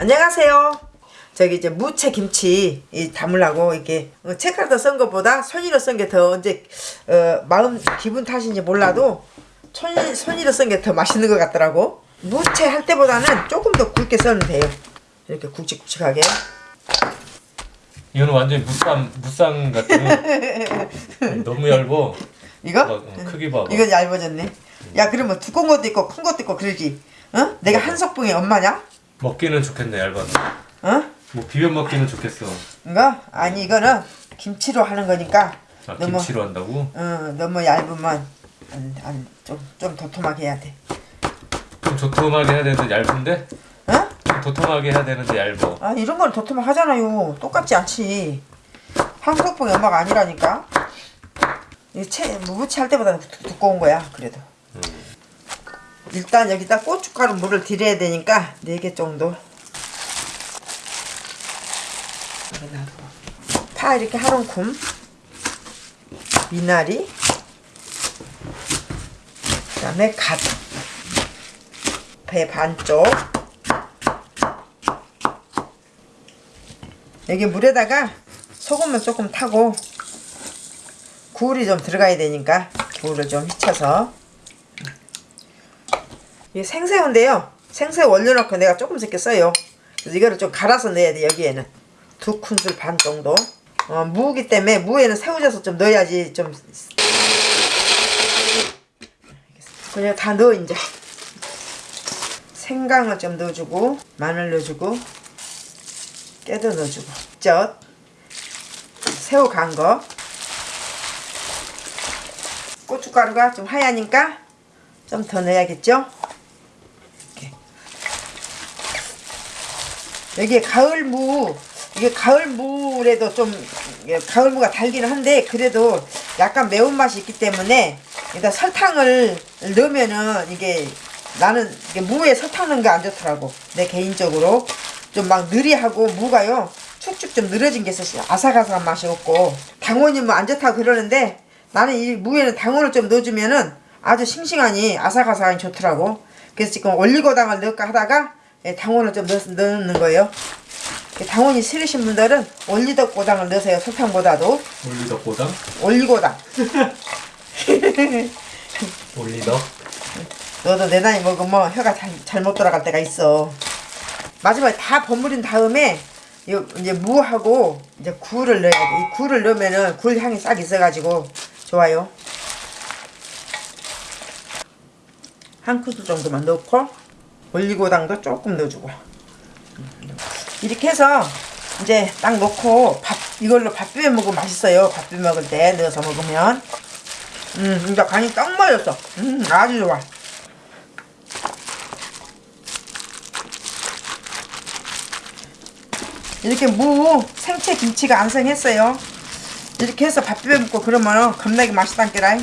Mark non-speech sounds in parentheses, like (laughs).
안녕하세요. 저기 이제 무채 김치 이 담으려고 이렇게 어, 책가루도 쓴 것보다 손이로 쓴게더 이제 어, 마음 기분 탓인지 몰라도 손이로 쓴게더 맛있는 것 같더라고. 무채 할 때보다는 조금 더 굵게 썰면 돼요. 이렇게 굵직굵직하게. 이거는 완전히 무쌍 무쌍 같은 (laughs) 너무 얇어. 이거? 봐봐, 어, 크기 봐봐. 이건 얇아졌네. 야 그러면 두꺼운 것도 있고 큰 것도 있고 그러지. 어? 내가 한석봉의 엄마냐? 먹기는 좋겠네 얇아서. 어? 뭐 비벼 먹기는 좋겠어. 이거? 아니 이거는 김치로 하는 거니까 아 너무 김치로 한다고? 어, 너무 얇으면 안, 안, 좀, 좀 도톰하게 해야 돼. 좀 도톰하게 해야 되는데 얇은데? 어? 좀 도톰하게 해야 되는데 얇어. 아 이런 건 도톰하게 하잖아요. 똑같지 않지. 한국봉이 엄마가 아니라니까. 이 채, 무부치 할 때보다 두, 두꺼운 거야. 그래도. 음. 일단 여기다 고춧가루 물을 들여야 되니까 4개 정도. 파 이렇게 한 움큼. 미나리. 그 다음에 갓. 배 반쪽. 여기 물에다가 소금을 조금 타고 굴이 좀 들어가야 되니까 굴을 좀 휘쳐서 이게 생새우인데요. 생새우 올려놓고 내가 조금씩 써요. 그래서 이거를 좀 갈아서 넣어야 돼 여기에는. 두 큰술 반 정도. 어, 무기 때문에 무에는 새우젓을 좀 넣어야지 좀. 그냥 다 넣어 이제. 생강을 좀 넣어주고 마늘 넣어주고 깨도 넣어주고. 젓. 새우 간 거. 고춧가루가 좀 하얘니까 좀 더 넣어야겠죠 이렇게. 여기에 가을무 이게 가을무래도 좀 이게 가을무가 달기는 한데 그래도 약간 매운맛이 있기 때문에 일단 설탕을 넣으면은 이게 나는 이게 무에 설탕 넣은 게안 좋더라고. 내 개인적으로. 좀 막 느리하고 무가요. 축축 좀 늘어진 게 있어서 아삭아삭한 맛이 없고. 당원이 뭐 안 좋다고 그러는데 나는 이 무에는 당원을 좀 넣어주면은 아주 싱싱하니 아삭아삭하니 좋더라고. 그래서 지금 올리고당을 넣을까 하다가 예, 당원을 좀 넣, 넣는 거예요 예, 당원이 싫으신 분들은 올리고당을 넣으세요 설탕보다도 올리덕 고당? 올리고당 올리덕? 너도 내 나이 먹으면 혀가 잘, 잘못 돌아갈 때가 있어. 마지막에 다 버무린 다음에 요 이제 무하고 이제 굴을 넣어야 돼. 이 굴을 넣으면은 굴 향이 싹 있어가지고 좋아요. 한 큰술 정도만 넣고 올리고당도 조금 넣어주고 이렇게 해서 이제 딱 넣고 밥 이걸로 밥 비벼 먹으면 맛있어요. 밥 비벼 먹을 때 넣어서 먹으면 음 이제 간이 딱 맞았어. 음 아주 좋아. 이렇게 무 생채 김치가 안성했어요 이렇게 해서 밥 비벼 먹고 그러면 겁나게 맛있단께라